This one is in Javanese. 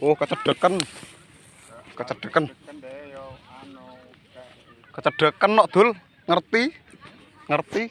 Oh, kecedeken. Kecedeken. Kecedeken nok, Dul. Ngerti? Ngerti?